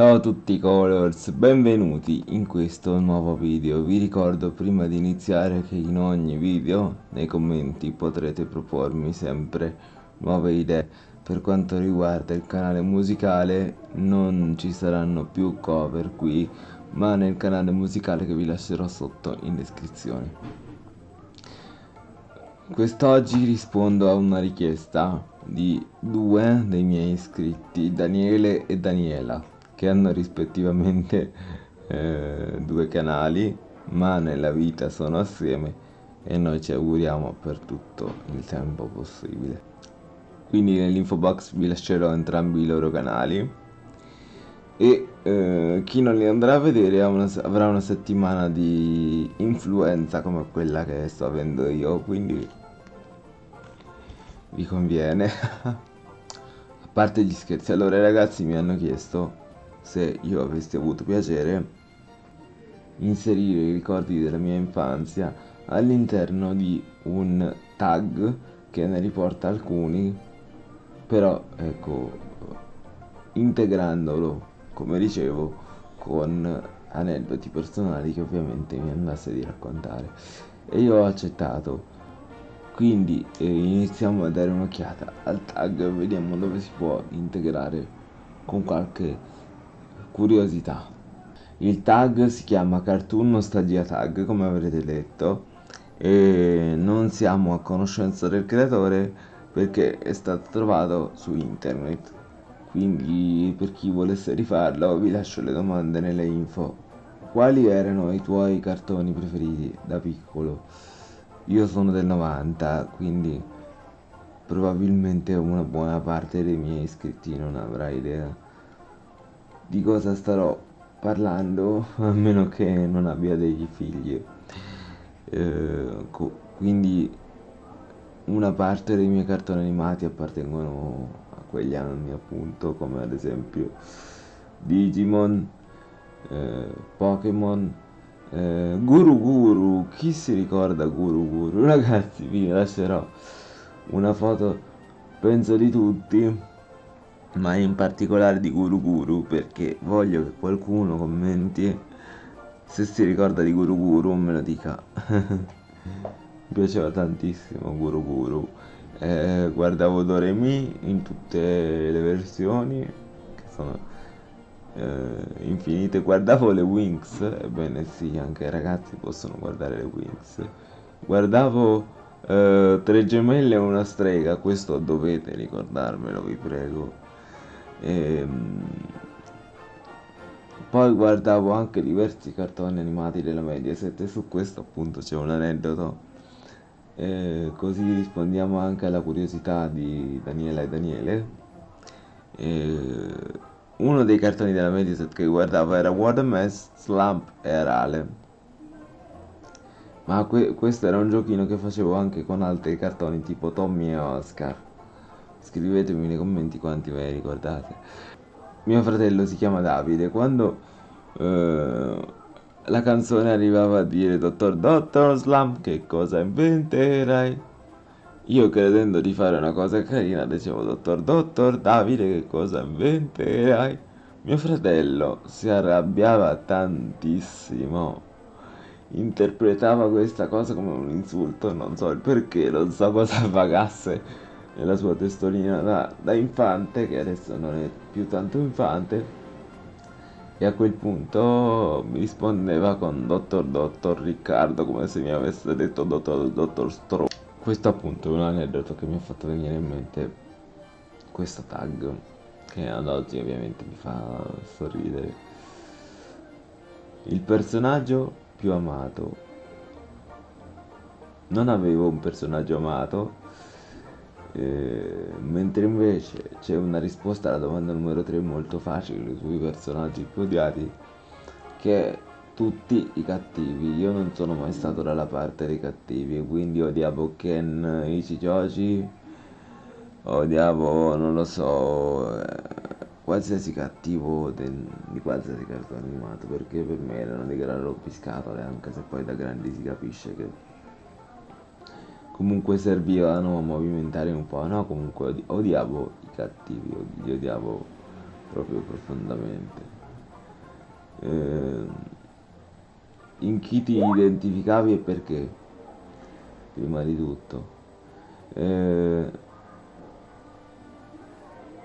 Ciao a tutti Colors, benvenuti in questo nuovo video. Vi ricordo prima di iniziare che in ogni video nei commenti potrete propormi sempre nuove idee. Per quanto riguarda il canale musicale non ci saranno più cover qui, ma nel canale musicale che vi lascerò sotto in descrizione. Quest'oggi rispondo a una richiesta di due dei miei iscritti, Daniele e Daniela, che hanno rispettivamente eh, due canali, ma nella vita sono assieme e noi ci auguriamo per tutto il tempo possibile. Quindi nell'info box vi lascerò entrambi i loro canali. E eh, chi non li andrà a vedere una, avrà una settimana di influenza come quella che sto avendo io, quindi vi conviene. A parte gli scherzi. Allora i ragazzi mi hanno chiesto se io avessi avuto piacere inserire i ricordi della mia infanzia all'interno di un tag che ne riporta alcuni però ecco integrandolo come dicevo con aneddoti personali che ovviamente mi andasse di raccontare. E io ho accettato. Quindi eh, iniziamo a dare un'occhiata al tag vediamo dove si può integrare con qualche curiosità. Il tag si chiama cartoon nostalgia tag come avrete letto e non siamo a conoscenza del creatore perché è stato trovato su internet. Quindi per chi volesse rifarlo vi lascio le domande nelle info. Quali erano i tuoi cartoni preferiti da piccolo? Io sono del 90, quindi probabilmente una buona parte dei miei iscritti non avrà idea di cosa starò parlando, a meno che non abbia dei figli. Eh, quindi una parte dei miei cartoni animati appartengono a quegli anni appunto come ad esempio Digimon, eh, Pokémon eh, Guru Guru, chi si ricorda Guru Guru? Ragazzi, vi lascerò una foto, penso di tutti, ma in particolare di Guru Guru, perché voglio che qualcuno commenti se si ricorda di Guru Guru, me lo dica. Mi piaceva tantissimo Guru Guru. Eh, guardavo Doremi in tutte le versioni, che sono eh, infinite guardavo le Wings ebbene sì anche i ragazzi possono guardare le Wings guardavo eh, tre gemelle e una strega questo dovete ricordarmelo vi prego ehm, poi guardavo anche diversi cartoni animati della Mediaset e su questo appunto c'è un aneddoto e così rispondiamo anche alla curiosità di Daniela e Daniele e uno dei cartoni della Mediaset che guardavo era Watermess, Slump e Arale. Ma que questo era un giochino che facevo anche con altri cartoni tipo Tommy e Oscar. Scrivetemi nei commenti quanti ve ne ricordate. Mio fratello si chiama Davide. Quando eh, la canzone arrivava a dire Dottor Dottor Slump, che cosa inventerai? Io credendo di fare una cosa carina dicevo dottor dottor Davide che cosa inventerai? Mio fratello si arrabbiava tantissimo. Interpretava questa cosa come un insulto, non so il perché, non so cosa pagasse nella sua testolina da, da infante, che adesso non è più tanto infante. E a quel punto mi rispondeva con dottor dottor Riccardo come se mi avesse detto dottor dottor Stro. Questo appunto è un aneddoto che mi ha fatto venire in mente questo tag che ad oggi ovviamente mi fa sorridere. Il personaggio più amato. Non avevo un personaggio amato eh, mentre invece c'è una risposta alla domanda numero 3 molto facile sui personaggi più odiati che tutti i cattivi. Io non sono mai stato dalla parte dei cattivi quindi odiavo Ken Ichijoji odiavo non lo so eh, qualsiasi cattivo di qualsiasi cartone animato perché per me erano dei gran rompiscatole anche se poi da grandi si capisce che comunque servivano a movimentare un po' no comunque odiavo i cattivi li odiavo proprio profondamente eh, in chi ti identificavi e perché, prima di tutto. Eh,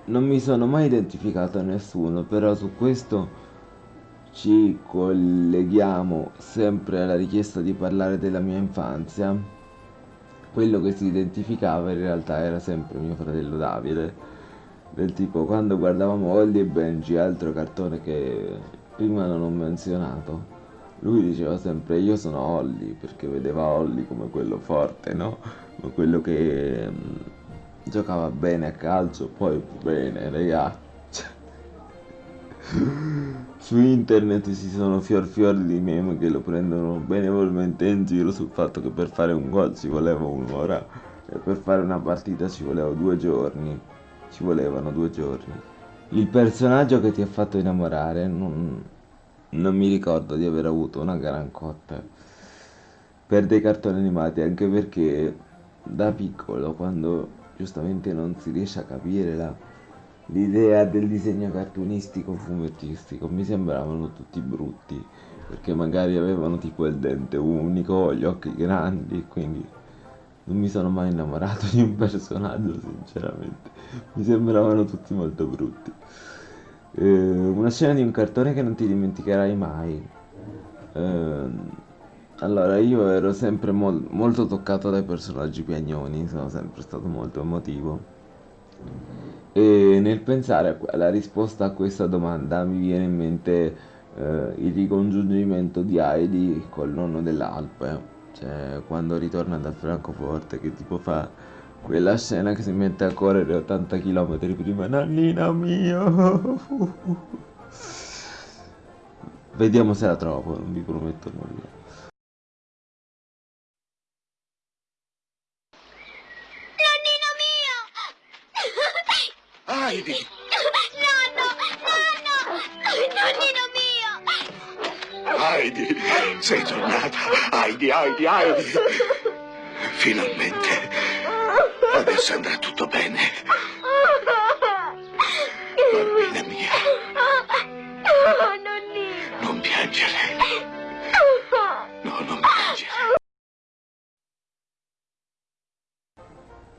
non mi sono mai identificato a nessuno, però su questo ci colleghiamo sempre alla richiesta di parlare della mia infanzia. Quello che si identificava in realtà era sempre mio fratello Davide. Del tipo quando guardavamo Holly e Benji, altro cartone che prima non ho menzionato, lui diceva sempre io sono Holly perché vedeva Holly come quello forte, no? Come quello che mm, giocava bene a calcio, poi bene, raga. Su internet ci sono fior fior di meme che lo prendono benevolmente in giro sul fatto che per fare un gol ci voleva un'ora e per fare una partita ci voleva due giorni. Ci volevano due giorni. Il personaggio che ti ha fatto innamorare non, non mi ricordo di aver avuto una gran cotta per dei cartoni animati, anche perché da piccolo, quando giustamente non si riesce a capire la, l'idea del disegno cartunistico fumettistico, mi sembravano tutti brutti, perché magari avevano tipo il dente unico, gli occhi grandi, quindi non mi sono mai innamorato di un personaggio, sinceramente. Mi sembravano tutti molto brutti. Eh, una scena di un cartone che non ti dimenticherai mai. Eh, allora, io ero sempre mol molto toccato dai personaggi piagnoni, sono sempre stato molto emotivo. E nel pensare alla risposta a questa domanda mi viene in mente eh, il ricongiungimento di Heidi col nonno dell'Alpe, cioè quando ritorna da Francoforte che tipo fa quella scena che si mette a correre 80 km prima, nannina mio. Vediamo se la trovo, non vi prometto nulla. Heidi! Nonno! Nonno! Nonnino mio! Heidi! Sei tornata! Heidi, Heidi, Heidi! Finalmente! Adesso andrà tutto bene. Bambina mia. Oh, nonnino! Non piangere. No, non piangere.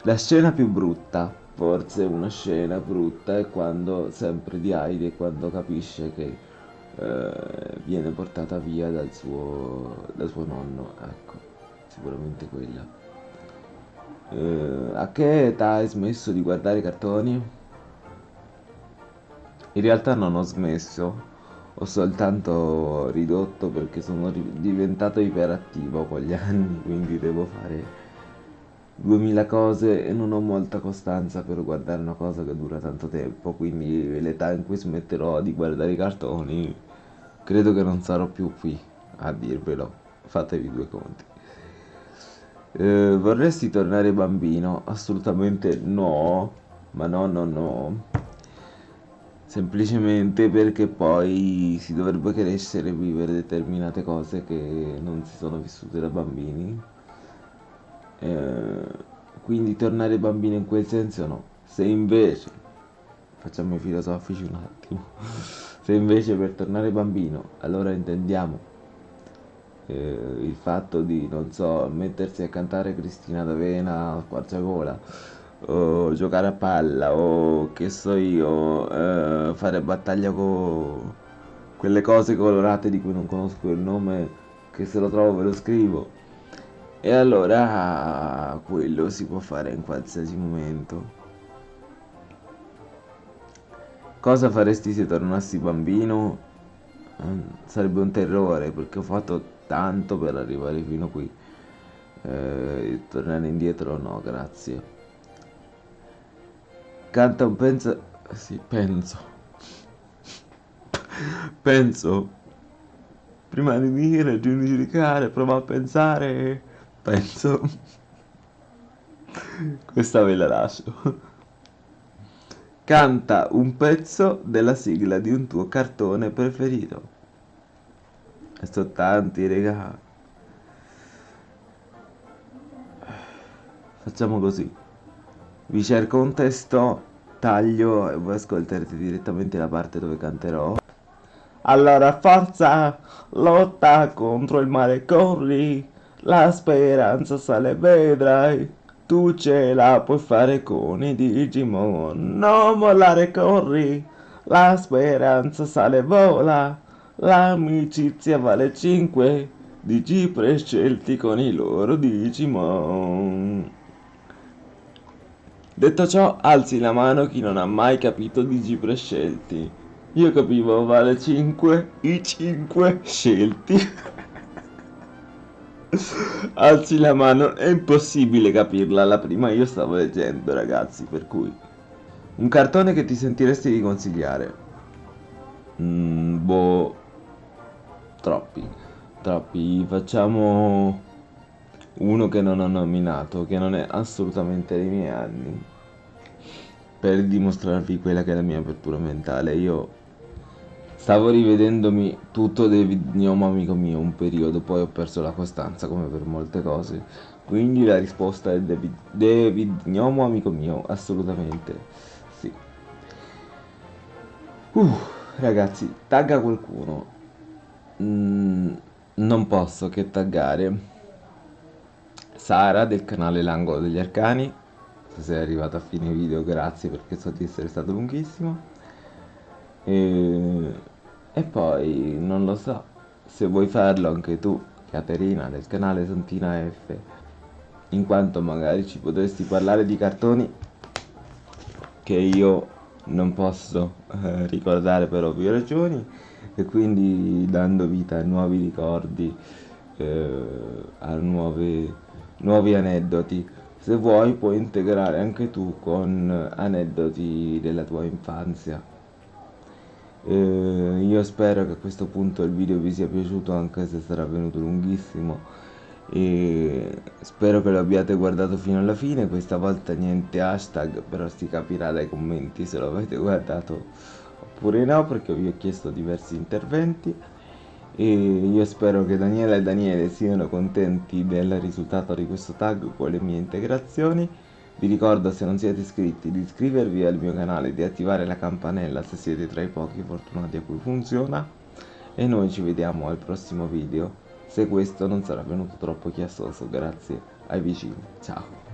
La scena più brutta, forse una scena brutta, è quando, sempre di Heidi, è quando capisce che eh, viene portata via dal suo, dal suo nonno, ecco, sicuramente quella. Eh, a che età hai smesso di guardare i cartoni? In realtà non ho smesso, ho soltanto ridotto perché sono diventato iperattivo con gli anni, quindi devo fare 2000 cose e non ho molta costanza per guardare una cosa che dura tanto tempo, quindi l'età in cui smetterò di guardare i cartoni credo che non sarò più qui a dirvelo, fatevi due conti. Eh, vorresti tornare bambino? Assolutamente no, ma no, no, no. Semplicemente perché poi si dovrebbe crescere e vivere determinate cose che non si sono vissute da bambini. Eh, quindi tornare bambino in quel senso no. Se invece, facciamo i filosofici un attimo, se invece per tornare bambino, allora intendiamo eh, il fatto di, non so, mettersi a cantare Cristina D'Avena a squarciagola, o giocare a palla, o che so io, eh, fare battaglia con quelle cose colorate di cui non conosco il nome, che se lo trovo ve lo scrivo. E allora quello si può fare in qualsiasi momento. Cosa faresti se tornassi bambino? Eh, sarebbe un terrore perché ho fatto tanto per arrivare fino qui. Eh, tornare indietro no grazie. Canta un penso sì penso. Penso. Prima di dire di giudicare prova a pensare penso questa ve la lascio canta un pezzo della sigla di un tuo cartone preferito e sono tanti, raga. Facciamo così. Vi cerco un testo, taglio e voi ascolterete direttamente la parte dove canterò. Allora forza, lotta contro il male, corri, la speranza sale, vedrai. Tu ce la puoi fare con i Digimon, non mollare, corri, la speranza sale, vola, l'amicizia vale 5, Digi prescelti con i loro Digimon. Detto ciò, alzi la mano chi non ha mai capito Digi prescelti. Io capivo vale 5, i 5 scelti. Alzi la mano, è impossibile capirla, la prima io stavo leggendo ragazzi, per cui... Un cartone che ti sentiresti di consigliare? Mm, boh... Troppi, troppi. Facciamo uno che non ho nominato, che non è assolutamente dei miei anni. Per dimostrarvi quella che è la mia apertura mentale, io Stavo rivedendomi tutto David Gnomo amico mio un periodo, poi ho perso la costanza come per molte cose. Quindi la risposta è David, David Gnomo amico mio, assolutamente sì. Uh, ragazzi, tagga qualcuno. Mm, non posso che taggare Sara del canale L'Angolo degli Arcani. Se sei arrivato a fine video, grazie perché so di essere stato lunghissimo. E e poi non lo so se vuoi farlo anche tu, Caterina, del canale Santina F, in quanto magari ci potresti parlare di cartoni che io non posso eh, ricordare per ovvie ragioni e quindi dando vita a nuovi ricordi, eh, a nuove, nuovi aneddoti. Se vuoi puoi integrare anche tu con aneddoti della tua infanzia eh, io spero che a questo punto il video vi sia piaciuto anche se sarà venuto lunghissimo. E spero che lo abbiate guardato fino alla fine. Questa volta niente hashtag però si capirà dai commenti se lo avete guardato oppure no perché vi ho chiesto diversi interventi. E io spero che Daniela e Daniele siano contenti del risultato di questo tag con le mie integrazioni vi ricordo se non siete iscritti di iscrivervi al mio canale e di attivare la campanella se siete tra i pochi fortunati a cui funziona. E noi ci vediamo al prossimo video. Se questo non sarà venuto troppo chiassoso grazie ai vicini. Ciao